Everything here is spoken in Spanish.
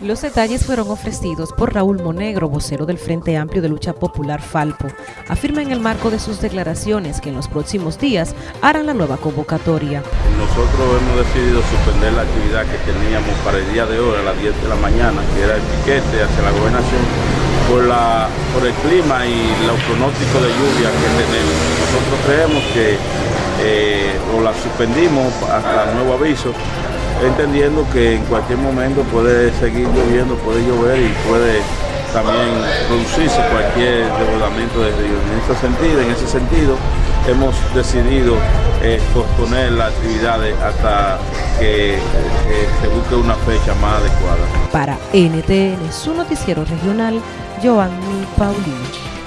Los detalles fueron ofrecidos por Raúl Monegro, vocero del Frente Amplio de Lucha Popular Falpo. Afirma en el marco de sus declaraciones que en los próximos días harán la nueva convocatoria. Nosotros hemos decidido suspender la actividad que teníamos para el día de hoy a las 10 de la mañana, que era el piquete hacia la gobernación, por, la, por el clima y los pronósticos de lluvia que tenemos. Nosotros creemos que eh, o la suspendimos hasta nuevo aviso entendiendo que en cualquier momento puede seguir lloviendo, puede llover y puede también producirse cualquier desbordamiento de río. En ese sentido, en ese sentido hemos decidido eh, posponer las actividades hasta que eh, se busque una fecha más adecuada. Para NTN, su noticiero regional, Joanny Paulino.